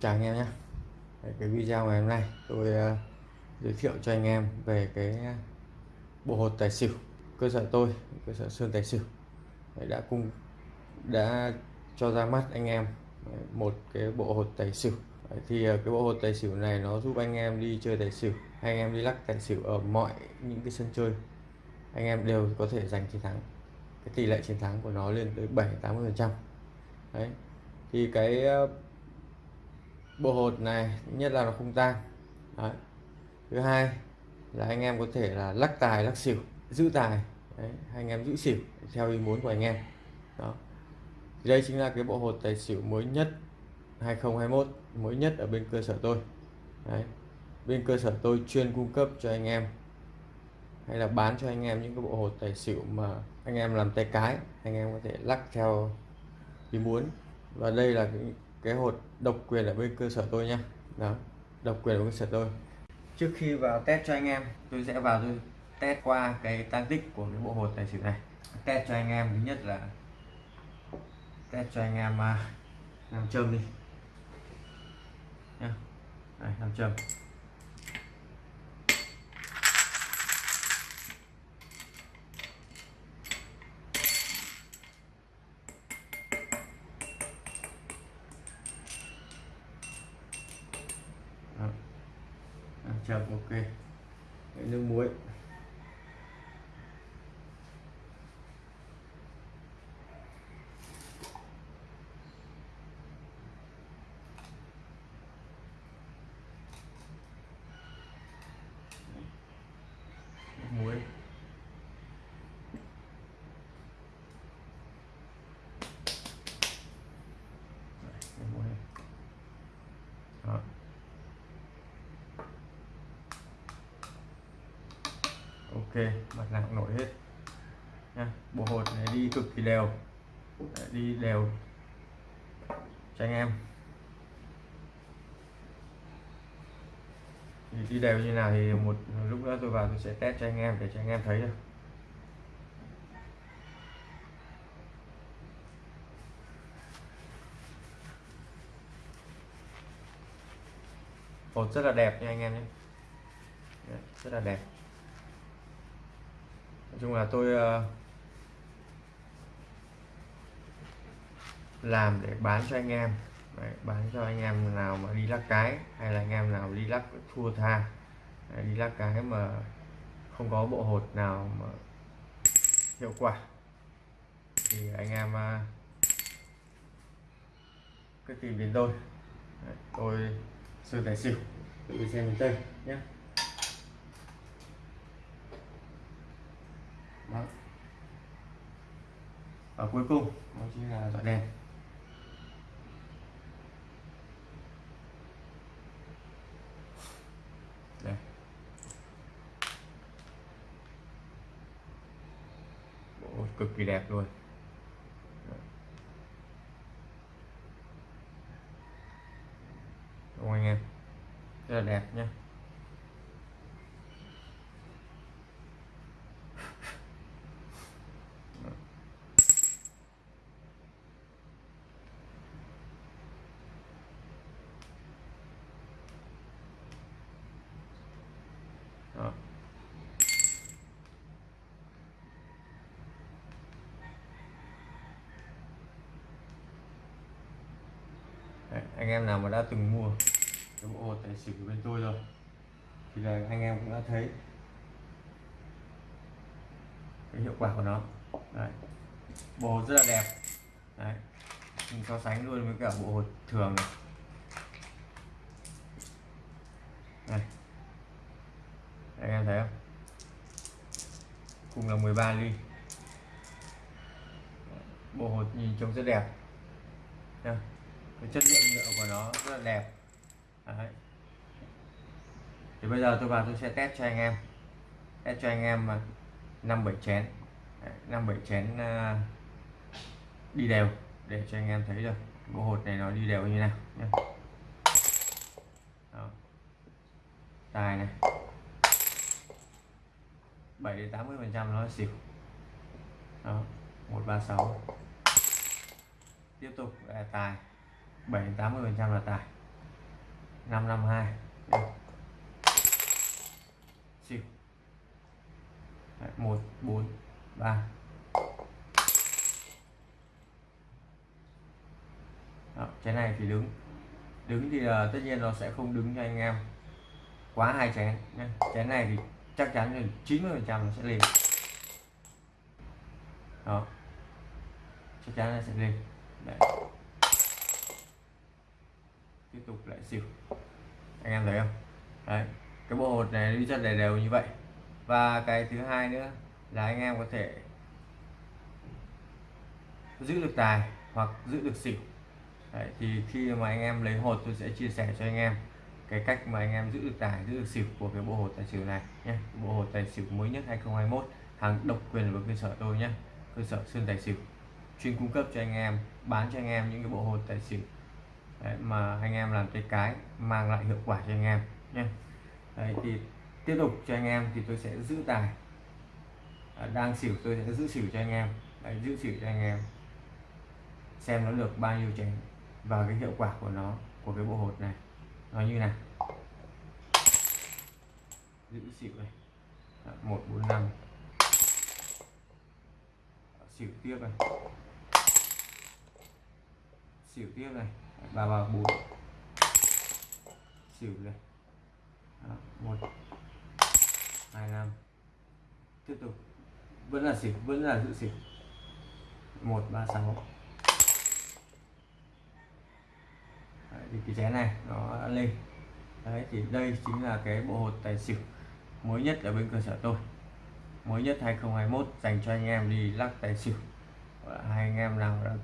chào anh em nhé. Cái video ngày hôm nay tôi uh, giới thiệu cho anh em về cái ờ, bộ hột tài xỉu cơ sở tôi cơ sở sơn tài xỉu. Đã cung đã cho ra mắt anh em một cái bộ hột tài xỉu. Thì uh, cái bộ hột tài xỉu này nó giúp anh em đi chơi tài xỉu hay anh em đi lắc tài xỉu ở mọi những cái sân chơi. Anh em đều có thể giành chiến thắng. Cái tỷ lệ chiến thắng của nó lên tới 7 80 phần trăm. Đấy thì cái uh, bộ hột này, nhất là nó không tan Đấy. thứ hai là anh em có thể là lắc tài, lắc xỉu, giữ tài Đấy. anh em giữ xỉu theo ý muốn của anh em đó đây chính là cái bộ hột tài xỉu mới nhất 2021 mới nhất ở bên cơ sở tôi Đấy. bên cơ sở tôi chuyên cung cấp cho anh em, hay là bán cho anh em những cái bộ hột tài xỉu mà anh em làm tay cái, anh em có thể lắc theo ý muốn và đây là cái cái hột độc quyền ở bên cơ sở tôi nha. Đó, độc quyền ở bên cơ sở tôi. Trước khi vào test cho anh em, tôi sẽ vào tôi test qua cái tăng tích của cái bộ hột tài xỉu này. Test cho anh em, thứ nhất là test cho anh em à, làm châm đi. Nha làm châm. Châm chậm ok. Đấy, nước muối nước muối Đó. ok mặt nào cũng nổi hết. Nha bộ hột này đi cực kỳ đều Đấy, đi đều cho anh em. Thì đi đều như nào thì một lúc nữa tôi vào tôi sẽ test cho anh em để cho anh em thấy được. Hột rất là đẹp nha anh em nhé. Rất là đẹp nói chung là tôi uh, làm để bán cho anh em. Đấy, bán cho anh em nào mà đi lắc cái hay là anh em nào đi lắc thua tha. Đấy, đi lắc cái mà không có bộ hột nào mà hiệu quả. Thì anh em uh, cứ tìm đến tôi. Đấy, tôi sư tài xỉu tự xem miền tây nhé. Và cuối cùng nó chính là dọi đèn. Đây. Bộ cực kỳ đẹp luôn. Đúng không anh em? Rất là đẹp nhé anh em nào mà đã từng mua? Cái bộ hột tài xỉu của bên tôi rồi. Thì là anh em cũng đã thấy cái hiệu quả của nó. Đấy. bộ hột rất là đẹp. Đấy. mình so sánh luôn với cả bộ hột thường này. Đây. anh em thấy không? Cùng là 13 ly. Bộ hột nhìn trông rất đẹp cái chất lượng nhựa của nó rất là đẹp. Đấy. thì bây giờ tôi vào tôi sẽ test cho anh em. Test cho anh em năm bảy chén. Năm bảy chén ờ, đi đều để cho anh em thấy được bộ hột này nó đi đều như nào nhé Đó. tài này. 7 đến 80 phần trăm nó xỉu. Đó. 136 tiếp tục là tài. 7 80 phần trăm là tài. 552 xỉu Đấy, 1 4 3 Đó, cái này thì đứng. Đứng thì uh, tất nhiên nó sẽ không đứng cho anh em quá hai chén nhé chén này thì chắc chắn là 90 phần trăm nó sẽ lên. Đó. Chắc chắn là sẽ lên. Đấy tiếp tục lại xỉu. Anh em thấy không? Đấy cái bộ hột này đi rất đều đều như vậy. Và cái thứ hai nữa là anh em có thể giữ được tài hoặc giữ được xỉu. Đấy, thì khi mà anh em lấy hột tôi sẽ chia sẻ cho anh em cái cách mà anh em giữ được tài giữ được xỉu của cái bộ hột tài xỉu này nhé. Bộ hột tài xỉu mới nhất 2021 hàng độc quyền của cơ sở tôi nhé. Cơ sở sơn tài xỉu. Chuyên cung cấp cho anh em bán cho anh em những cái bộ hột tài xỉu Đấy, mà anh em làm cái cái mang lại hiệu quả cho anh em nhé. Đấy, thì tiếp tục cho anh em thì tôi sẽ giữ tài. À, đang xỉu tôi sẽ giữ xỉu cho anh em. Đấy, giữ xỉu cho anh em. Xem nó được bao nhiêu chén và cái hiệu quả của nó của cái bộ hột này. Nó như này giữ xỉu này. Một bốn năm. Xỉu tiếp này. Xỉu tiếp này ba ba bốn. Xỉu này Đó, một. Hai năm. Tiếp tục. Vẫn là xỉu vẫn là giữ xỉu. Một ba sáu. Thì cái chén này nó đã lên. Đấy thì đây chính là cái bộ hột tài xỉu mới nhất ở bên cơ sở tôi. Mới nhất 2021 dành cho anh em đi lắc tài xỉu. Hai anh em nào đã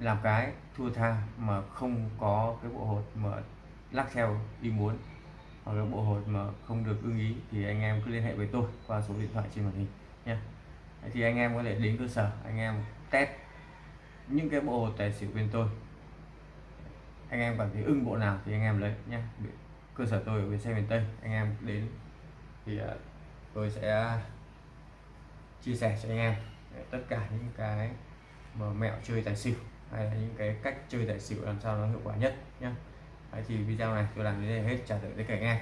làm cái thua tha mà không có cái bộ hột mà lắc theo ý muốn, hoặc là bộ hột mà không được ưng ý, thì anh em cứ liên hệ với tôi qua số điện thoại trên màn hình nhé. Thì anh em có thể đến cơ sở, anh em test những cái bộ hột tài xỉu bên tôi. Anh em cảm thấy ưng bộ nào thì anh em lấy nhé. Cơ sở tôi ở bên xe miền Tây, anh em đến thì à, tôi sẽ chia sẻ cho anh em, tất cả những cái mà mẹo chơi tài xỉu hay là những cái cách chơi tài xỉu làm sao nó hiệu quả nhất nhé thì video này tôi làm đến đây hết. Trả lời tất cả anh em.